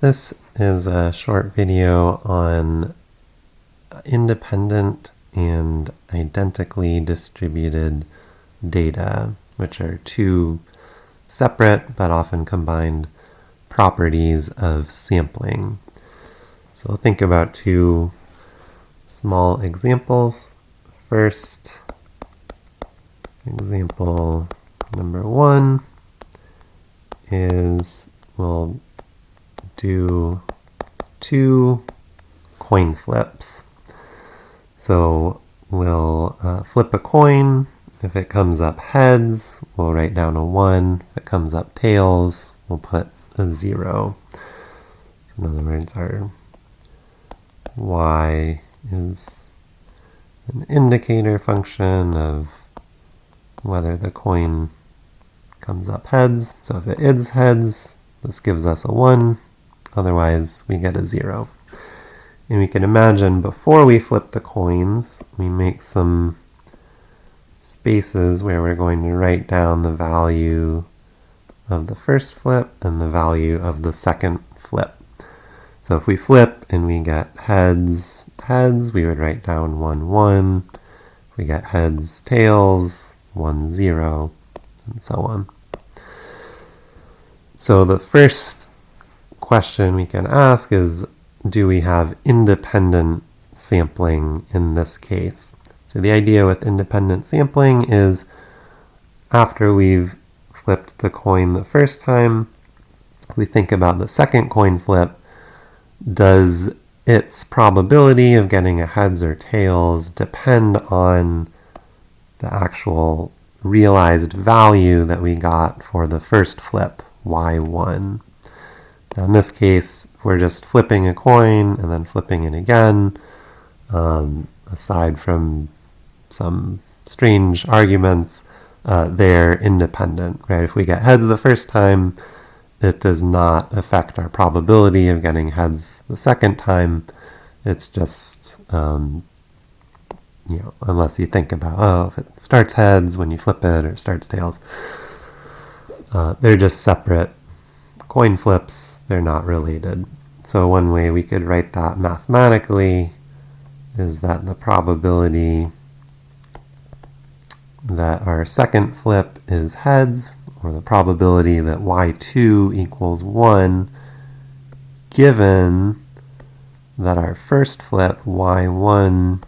This is a short video on independent and identically distributed data, which are two separate but often combined properties of sampling. So think about two small examples. First, example number one is we'll do two coin flips. So we'll uh, flip a coin. If it comes up heads, we'll write down a 1. If it comes up tails, we'll put a 0. In other words, our y is an indicator function of whether the coin comes up heads. So if it is heads, this gives us a 1. Otherwise, we get a 0. And we can imagine before we flip the coins, we make some spaces where we're going to write down the value of the first flip and the value of the second flip. So if we flip and we get heads, heads, we would write down 1, 1. If we get heads, tails, 1, 0, and so on. So the first question we can ask is, do we have independent sampling in this case? So the idea with independent sampling is after we've flipped the coin the first time, we think about the second coin flip, does its probability of getting a heads or tails depend on the actual realized value that we got for the first flip, y1. Now in this case, we're just flipping a coin and then flipping it again, um, aside from some strange arguments, uh, they're independent, right? If we get heads the first time, it does not affect our probability of getting heads the second time. It's just, um, you know, unless you think about, oh, if it starts heads when you flip it or starts tails, uh, they're just separate coin flips they're not related. So one way we could write that mathematically is that the probability that our second flip is heads, or the probability that y2 equals 1, given that our first flip, y1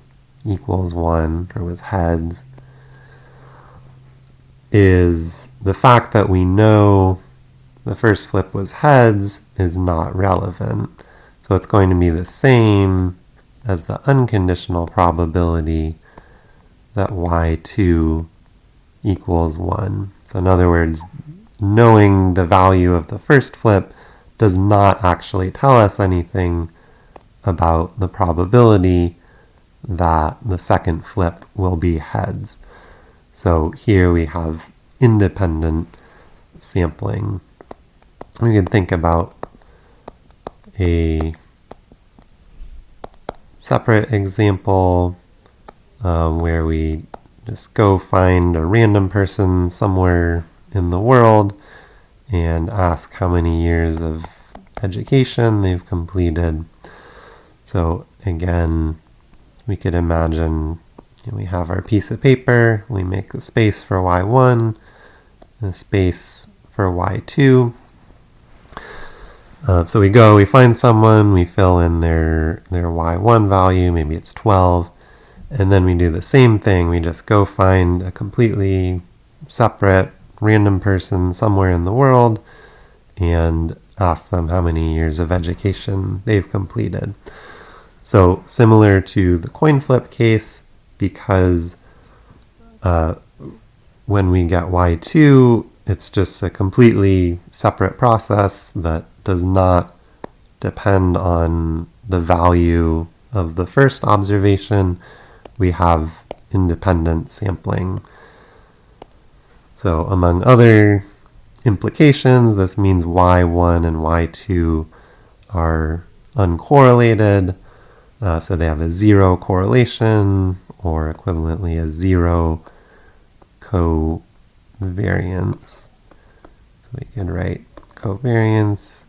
equals 1, or was heads, is the fact that we know the first flip was heads is not relevant. So it's going to be the same as the unconditional probability that y2 equals 1. So in other words, knowing the value of the first flip does not actually tell us anything about the probability that the second flip will be heads. So here we have independent sampling we can think about a separate example um, where we just go find a random person somewhere in the world and ask how many years of education they've completed. So again, we could imagine you know, we have our piece of paper, we make a space for y1, a space for y2, uh, so we go, we find someone, we fill in their, their y1 value, maybe it's 12, and then we do the same thing. We just go find a completely separate random person somewhere in the world and ask them how many years of education they've completed. So similar to the coin flip case, because uh, when we get y2, it's just a completely separate process that does not depend on the value of the first observation. We have independent sampling. So among other implications, this means y1 and y2 are uncorrelated. Uh, so they have a zero correlation or equivalently a zero covariance. So we can write covariance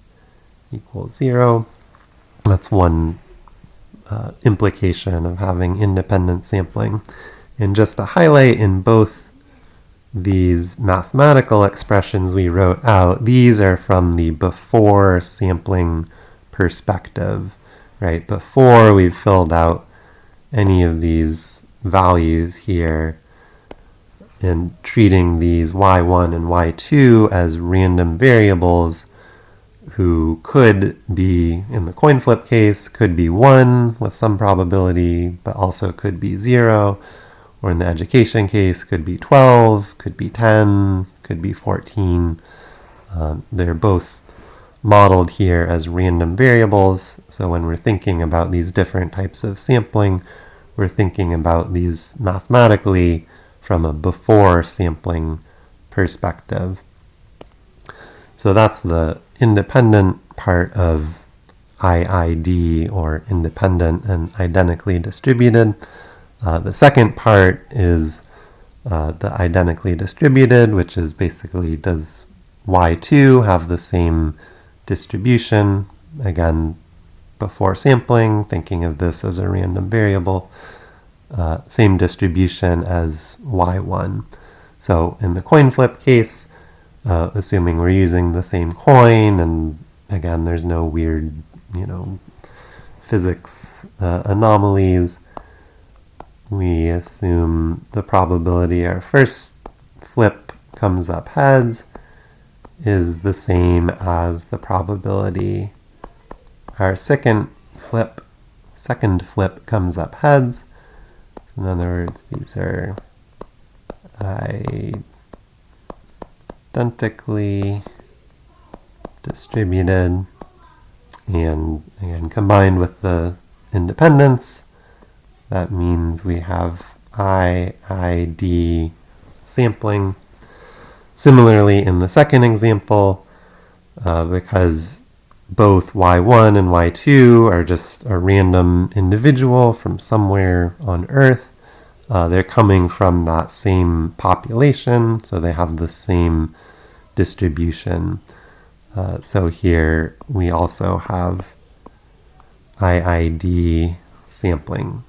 equals 0. That's one uh, implication of having independent sampling. And just to highlight in both these mathematical expressions we wrote out, these are from the before sampling perspective, right? Before we've filled out any of these values here and treating these y1 and y2 as random variables who could be, in the coin flip case, could be 1 with some probability, but also could be 0, or in the education case, could be 12, could be 10, could be 14. Um, they're both modeled here as random variables, so when we're thinking about these different types of sampling, we're thinking about these mathematically from a before sampling perspective. So that's the independent part of IID, or independent and identically distributed. Uh, the second part is uh, the identically distributed, which is basically does y2 have the same distribution? Again, before sampling, thinking of this as a random variable, uh, same distribution as y1. So in the coin flip case, uh, assuming we're using the same coin, and again, there's no weird, you know, physics uh, anomalies, we assume the probability our first flip comes up heads is the same as the probability our second flip second flip comes up heads. In other words, these are identically distributed and again combined with the independence that means we have IID sampling. Similarly, in the second example, uh, because both y1 and y2 are just a random individual from somewhere on Earth, uh, they're coming from that same population, so they have the same distribution. Uh, so here we also have IID sampling.